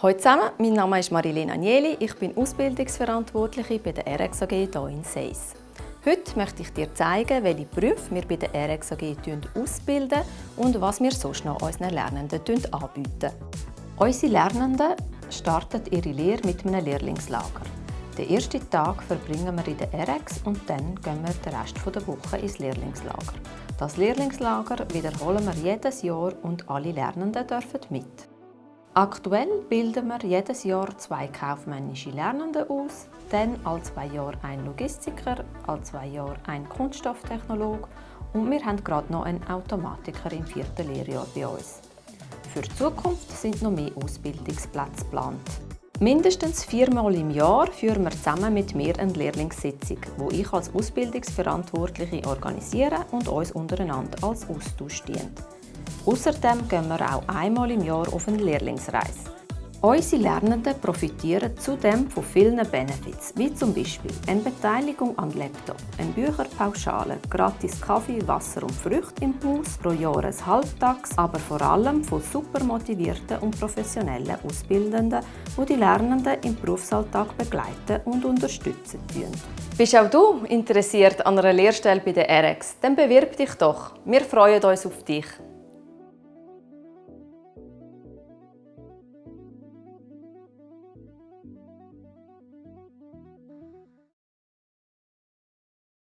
Hallo zusammen, mein Name ist Marilena Agnelli, ich bin Ausbildungsverantwortliche bei der RX AG hier in Seis. Heute möchte ich dir zeigen, welche Berufe wir bei der RX AG ausbilden und was wir sonst noch unseren Lernenden anbieten. Unsere Lernenden starten ihre Lehre mit einem Lehrlingslager. Den ersten Tag verbringen wir in der RX und dann gehen wir den Rest der Woche ins Lehrlingslager. Das Lehrlingslager wiederholen wir jedes Jahr und alle Lernenden dürfen mit. Aktuell bilden wir jedes Jahr zwei kaufmännische Lernende aus, dann alle zwei Jahre ein Logistiker, alle zwei Jahre ein Kunststofftechnolog und wir haben gerade noch einen Automatiker im vierten Lehrjahr bei uns. Für die Zukunft sind noch mehr Ausbildungsplätze geplant. Mindestens viermal im Jahr führen wir zusammen mit mir eine Lehrlingssitzung, wo ich als Ausbildungsverantwortliche organisiere und uns untereinander als Austausch dient. Außerdem gehen wir auch einmal im Jahr auf eine Lehrlingsreise. Unsere Lernenden profitieren zudem von vielen Benefits, wie zum Beispiel eine Beteiligung an Laptop, eine Bücherpauschale, gratis Kaffee, Wasser und Früchte im Haus, pro Jahr ein Halbtags, aber vor allem von super motivierten und professionellen Ausbildenden, die die Lernenden im Berufsalltag begleiten und unterstützen. Bist auch du interessiert an einer Lehrstelle bei der RX? Dann bewirb dich doch. Wir freuen uns auf dich.